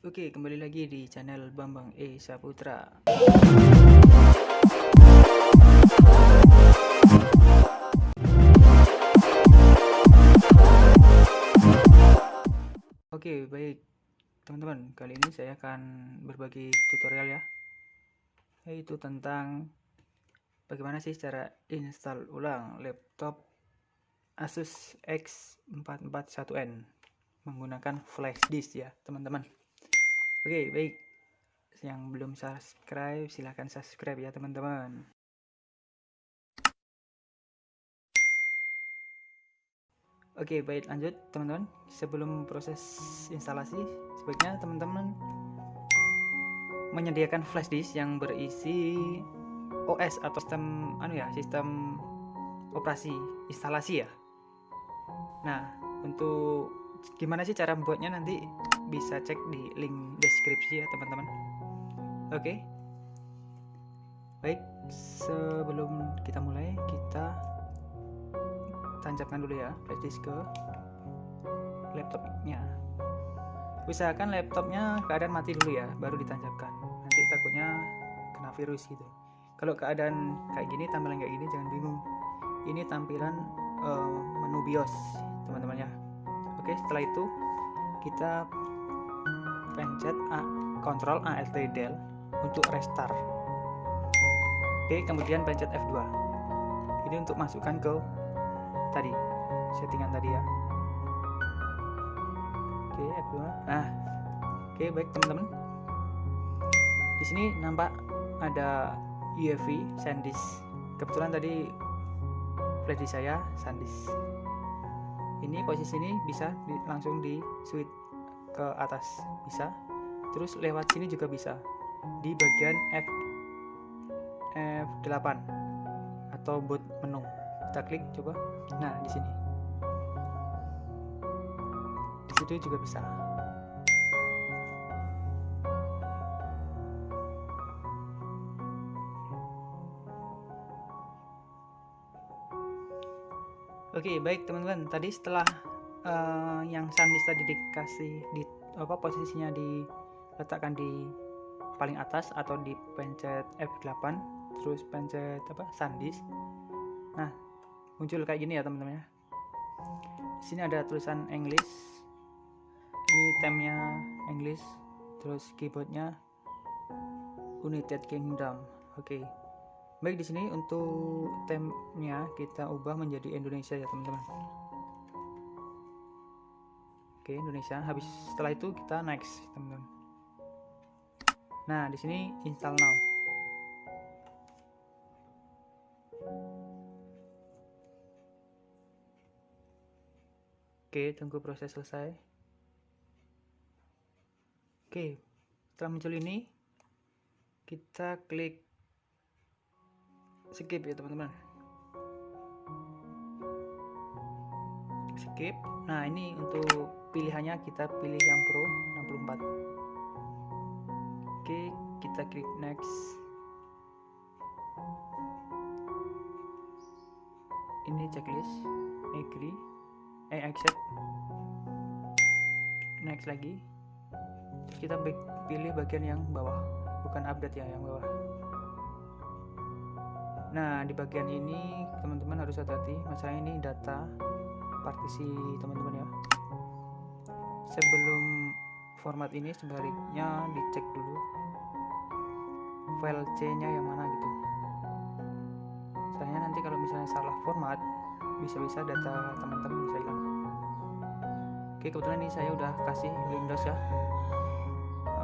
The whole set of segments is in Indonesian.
Oke, kembali lagi di channel Bambang E Saputra. Oke, baik teman-teman. Kali ini saya akan berbagi tutorial ya, yaitu tentang bagaimana sih cara install ulang laptop Asus X441N menggunakan flash disk ya, teman-teman. Oke, baik. Yang belum subscribe, silahkan subscribe ya, teman-teman. Oke, baik lanjut teman-teman. Sebelum proses instalasi, sebaiknya teman-teman menyediakan flash disk yang berisi OS atau sistem anu ya, sistem operasi instalasi ya. Nah, untuk gimana sih cara membuatnya? Nanti bisa cek di link deskripsi ya, teman-teman. Oke. Baik, sebelum kita mulai, kita tancapkan dulu ya flash disk ke laptopnya. Usahakan laptopnya keadaan mati dulu ya baru ditancapkan. Nanti takutnya kena virus gitu. Kalau keadaan kayak gini tampilan kayak gini jangan bingung. Ini tampilan uh, menu BIOS teman-teman ya oke setelah itu kita pencet A, Ctrl Alt Del untuk restart. Oke kemudian pencet F2 ini untuk masukkan ke tadi settingan tadi ya. Oke F2 nah oke baik teman-teman. Di sini nampak ada UEFI SanDisk. Kebetulan tadi flash saya SanDisk ini posisi ini bisa di, langsung di switch ke atas bisa. Terus lewat sini juga bisa di bagian F F8 atau boot menu kita klik coba. Nah di sini. Di situ juga bisa Oke baik teman-teman. Tadi setelah uh, yang SanDisk tadi dikasih di apa posisinya diletakkan di paling atas atau di pencet F8 terus pencet apa SanDisk. Nah muncul kayak gini ya teman-teman ya. Di sini ada tulisan English. Ini temnya English terus keyboardnya United Kingdom. Oke. okay. Baik di sini untuk temnya kita ubah menjadi Indonesia ya teman-teman. Oke Indonesia. Habis setelah itu kita next teman-teman. Nah di sini install now. Oke, tunggu proses selesai. Oke, setelah muncul ini, kita klik skip ya teman-teman. Skip. Nah, ini untuk pilihannya kita pilih yang Pro 64. Oke, kita klik next. Ini checklist, agree eh accept next lagi kita pilih bagian yang bawah bukan update ya yang bawah nah di bagian ini teman-teman harus hati-hati. Masalah ini data partisi teman-teman ya. Sebelum format ini sebaliknya dicek dulu file C nya yang mana gitu. Soalnya nanti kalau misalnya salah format bisa-bisa data teman-teman bisa hilang. Oke kebetulan ini saya udah kasih Windows ya.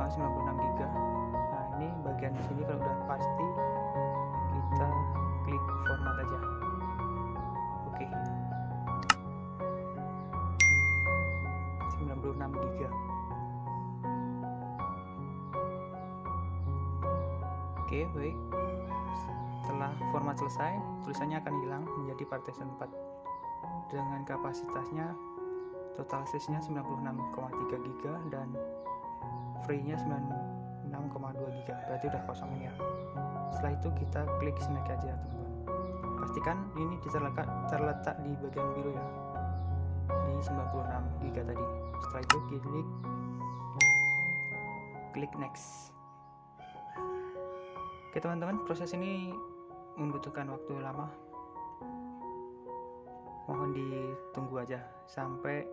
96 GB nah ini bagian sini kalau udah pasti format aja oke 96 GB oke baik setelah format selesai, tulisannya akan hilang menjadi partition 4 dengan kapasitasnya total size-nya 96,3 GB dan free-nya 96,2 GB. Berarti udah kosong ya. Setelah itu kita klik snack aja, teman-teman. Pastikan ini terletak terletak di bagian biru ya. Di 96 GB tadi. Setelah itu klik klik next oke teman-teman proses ini membutuhkan waktu lama mohon ditunggu aja sampai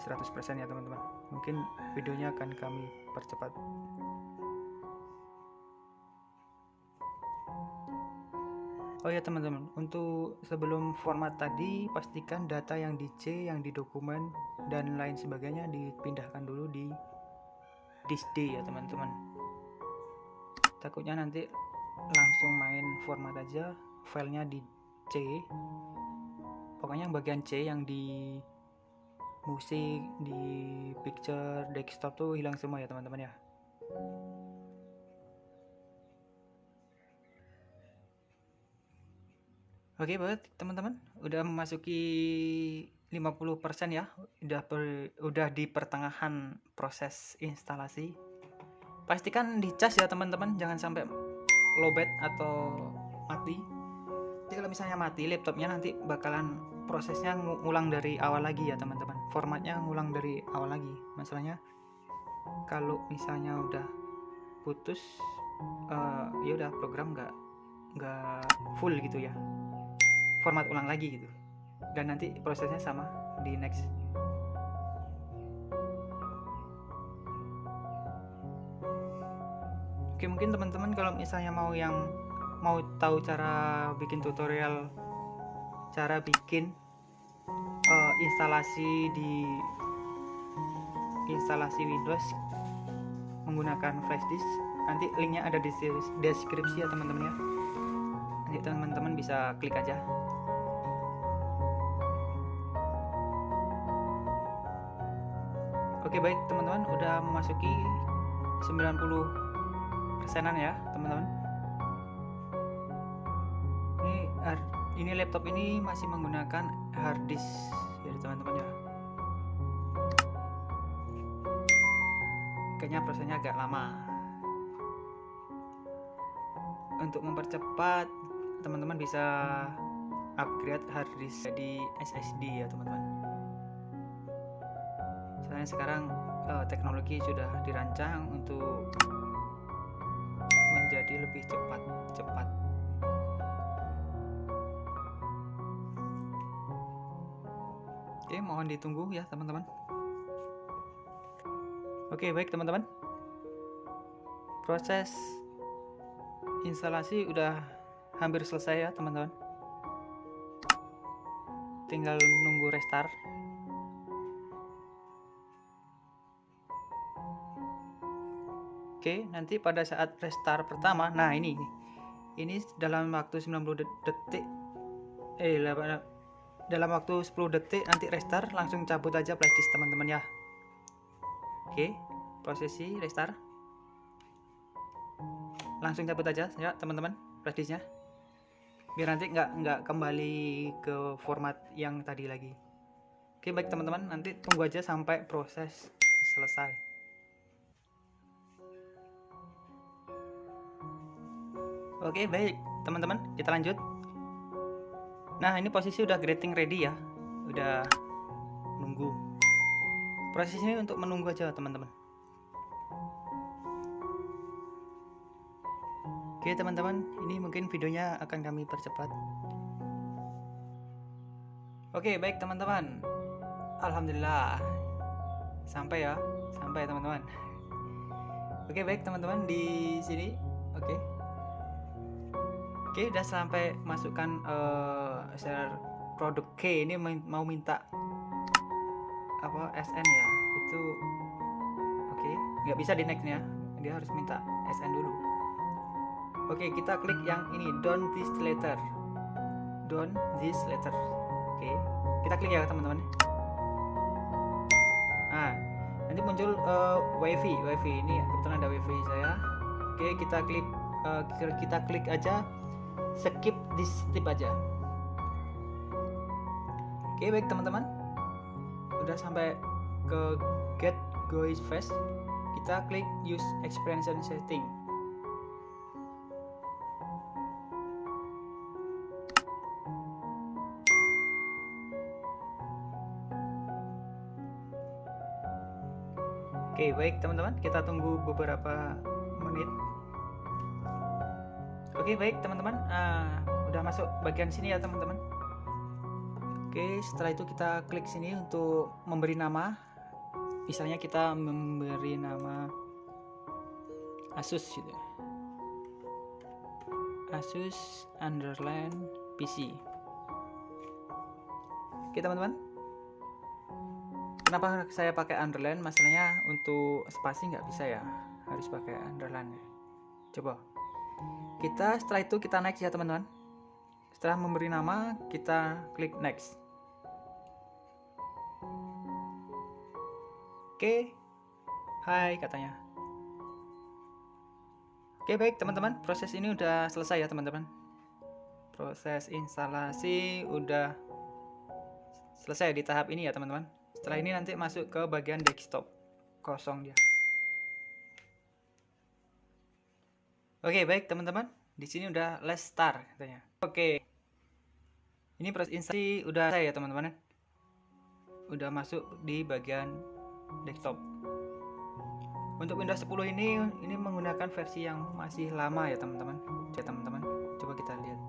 100% ya teman-teman mungkin videonya akan kami percepat Oh ya teman-teman, untuk sebelum format tadi pastikan data yang di C, yang di dokumen dan lain sebagainya dipindahkan dulu di disk D ya teman-teman. Takutnya nanti langsung main format aja, filenya di C. Pokoknya yang bagian C yang di musik, di picture, desktop tuh hilang semua ya teman-teman ya. Oke, buat teman-teman, udah memasuki 50% ya. Udah per, udah di pertengahan proses instalasi. Pastikan dicas ya teman-teman, jangan sampai lowbat atau mati. Jadi kalau misalnya mati laptopnya nanti bakalan prosesnya ngulang dari awal lagi ya teman-teman. Formatnya ngulang dari awal lagi. Masalahnya kalau misalnya udah putus uh, ya udah program nggak nggak full gitu ya format ulang lagi gitu. Dan nanti prosesnya sama di next. Oke mungkin teman-teman kalau misalnya mau yang mau tahu cara bikin tutorial cara bikin uh, instalasi di instalasi Windows menggunakan flash disk nanti linknya ada di deskripsi ya teman-teman ya. Nanti teman-teman bisa klik aja Oke baik teman-teman. Udah memasuki 90 persenan ya teman-teman. Ini ini laptop ini masih menggunakan hard disk ya teman-teman ya. Kayaknya prosesnya agak lama. Untuk mempercepat teman-teman bisa upgrade hard disk jadi SSD ya teman-teman soalnya sekarang uh, teknologi sudah dirancang untuk menjadi lebih cepat cepat. Oke mohon ditunggu ya teman-teman. Oke baik teman-teman. Proses instalasi udah hampir selesai ya teman-teman. Tinggal nunggu restart Oke, nanti pada saat restart pertama, nah ini ini dalam waktu 90 detik eh dalam waktu 10 detik nanti restart langsung cabut aja flashdisk teman-teman ya. Oke, prosesi restart. Langsung cabut aja ya teman-teman flashdisknya. Biar nanti nggak nggak kembali ke format yang tadi lagi. Oke, baik teman-teman, nanti tunggu aja sampai proses selesai. Oke, baik, teman-teman, kita lanjut. Nah, ini posisi udah grating ready ya. Udah nunggu. Proses ini untuk menunggu aja, teman-teman. Oke, teman-teman, ini mungkin videonya akan kami percepat. Oke, baik, teman-teman. Alhamdulillah. Sampai ya, sampai teman-teman. Oke, baik, teman-teman di sini. Oke. Oke, udah sampai masukkan uh, share produk K ini mau minta apa SN ya. Itu oke, okay. nggak bisa di next ya. Dia harus minta SN dulu. Oke, okay, kita klik yang ini down this letter. Down this letter. Oke, okay. kita klik ya teman-teman. Nah, nanti muncul uh, wifi, wifi ini kebetulan ada wifi saya. Oke, kita klik uh, kita klik aja skip di step aja. Oke baik teman-teman. Udah sampai ke get go is fast. Kita klik use experience setting. Oke, baik teman-teman, kita tunggu beberapa. Oke, baik teman-teman, uh, udah masuk bagian sini ya teman-teman. Oke, setelah itu kita klik sini untuk memberi nama. Misalnya kita memberi nama Asus gitu. Asus underline PC. Oke teman-teman, kenapa saya pakai underline masalahnya untuk spasi nggak bisa ya harus pakai underline ya. coba kita setelah itu kita next ya teman-teman. Setelah memberi nama kita klik next. Oke. Hai katanya. Oke baik teman-teman. Proses ini udah selesai ya teman-teman. Proses instalasi udah selesai di tahap ini ya teman-teman. Setelah ini nanti masuk ke bagian desktop. Kosong dia oke baik teman-teman. Di sini udah let's start katanya. Oke. Ini proses instalasi udah saya ya teman-teman udah masuk di bagian desktop. Untuk Windows 10 ini ini menggunakan versi yang masih lama ya teman-teman. Ya teman-teman coba kita lihat.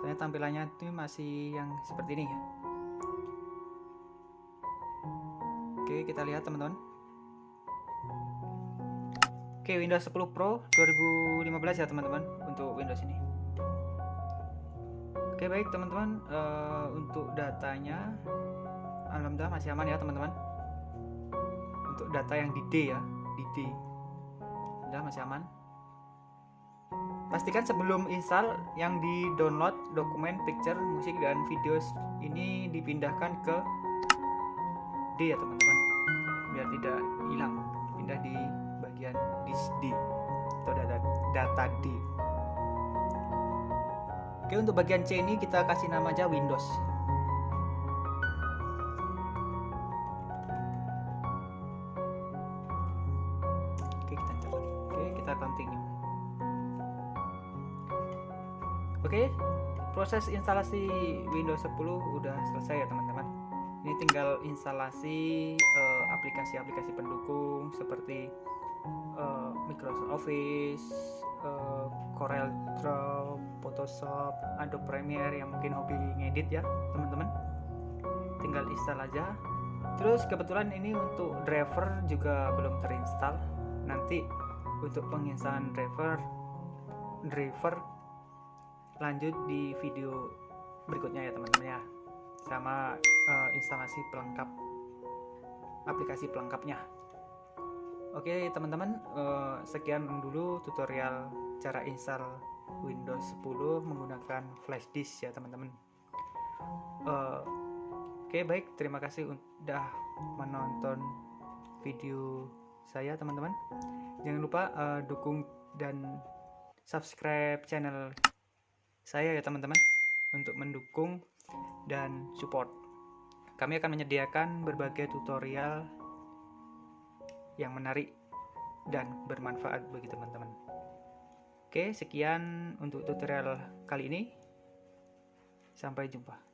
Saya tampilannya itu masih yang seperti ini ya. Oke, kita lihat teman-teman. Oke, Windows 10 Pro 2015 ya teman-teman untuk Windows ini. Oke, baik teman-teman, uh, untuk datanya alhamdulillah masih aman ya teman-teman. Untuk data yang di D ya, di D. Udah masih aman. Pastikan sebelum install yang di download dokumen, picture, musik dan videos ini dipindahkan ke D ya teman-teman biar tidak hilang pindah di bagian disk D. Atau data, data D. Oke untuk bagian C ini kita kasih nama aja Windows. Oke kita jalan oke kita continue. Oke proses instalasi Windows 10 udah selesai ya teman-teman. Ini tinggal instalasi eh, aplikasi-aplikasi uh, pendukung seperti uh, Microsoft Office, uh, Corel Draw, Photoshop, Adobe Premiere yang mungkin hobi ngedit ya teman-teman. Tinggal install aja. Terus kebetulan ini untuk driver juga belum terinstall. Nanti untuk penginstalan driver driver lanjut di video berikutnya ya teman-teman ya. Sama uh, instalasi pelengkap aplikasi pelengkapnya oke teman-teman uh, sekian dulu tutorial cara install Windows 10 menggunakan flash disk ya teman-teman. Uh, oke baik. Terima kasih sudah menonton video saya teman-teman. Jangan lupa uh, dukung dan subscribe channel saya ya teman-teman untuk mendukung dan support. Kami akan menyediakan berbagai tutorial yang menarik dan bermanfaat bagi teman-teman. Oke, sekian untuk tutorial kali ini. Sampai jumpa.